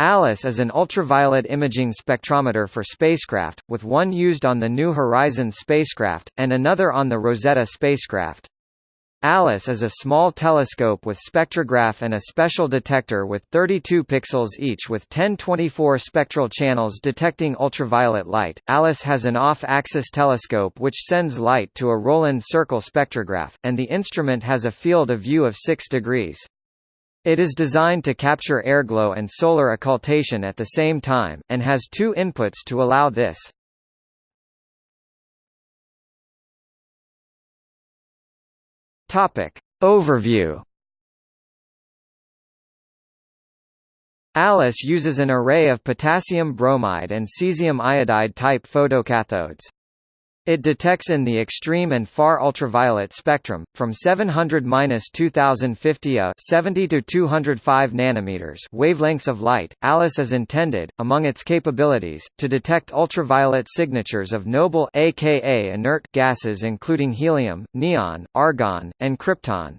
ALICE is an ultraviolet imaging spectrometer for spacecraft, with one used on the New Horizons spacecraft, and another on the Rosetta spacecraft. ALICE is a small telescope with spectrograph and a special detector with 32 pixels each with 1024 spectral channels detecting ultraviolet light. ALICE has an off-axis telescope which sends light to a Rowland circle spectrograph, and the instrument has a field of view of 6 degrees. It is designed to capture airglow and solar occultation at the same time, and has two inputs to allow this. Overview ALICE uses an array of potassium bromide and cesium iodide type photocathodes. It detects in the extreme and far ultraviolet spectrum, from 700-2050 A 70 to 205 nanometers wavelengths of light. ALICE is intended, among its capabilities, to detect ultraviolet signatures of noble aka inert gases including helium, neon, argon, and krypton.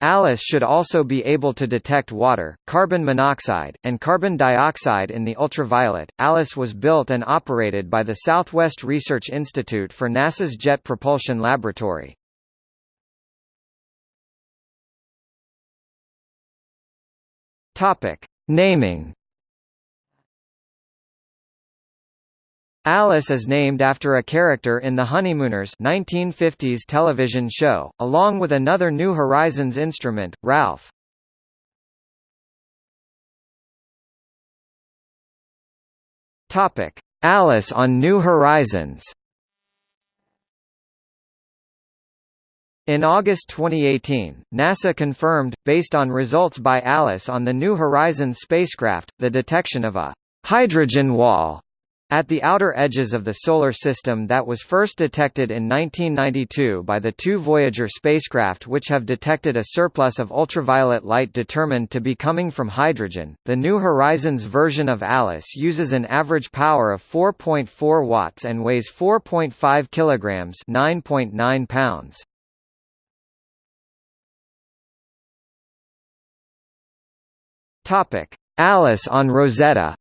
ALICE should also be able to detect water, carbon monoxide, and carbon dioxide in the ultraviolet. ALICE was built and operated by the Southwest Research Institute for NASA's Jet Propulsion Laboratory. Topic: Naming Alice is named after a character in The Honeymooners 1950s television show, along with another New Horizons instrument, Ralph. Topic: Alice on New Horizons. In August 2018, NASA confirmed, based on results by ALICE on the New Horizons spacecraft, the detection of a hydrogen wall at the outer edges of the Solar System that was first detected in 1992 by the two Voyager spacecraft which have detected a surplus of ultraviolet light determined to be coming from hydrogen, the New Horizons version of ALICE uses an average power of 4.4 watts and weighs 4.5 kilograms 9.9 pounds. Alice on Rosetta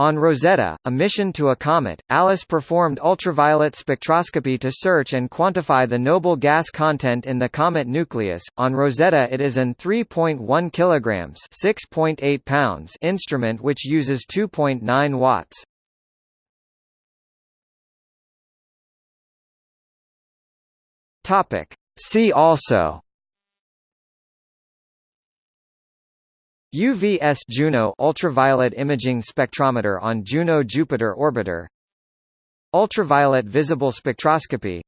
On Rosetta, a mission to a comet, Alice performed ultraviolet spectroscopy to search and quantify the noble gas content in the comet nucleus. On Rosetta it is an 3.1 kilograms (6.8 pounds) instrument which uses 2.9 watts. Topic: See also UVS Juno ultraviolet imaging spectrometer on Juno Jupiter orbiter Ultraviolet visible spectroscopy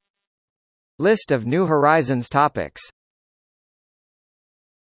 List of New Horizons topics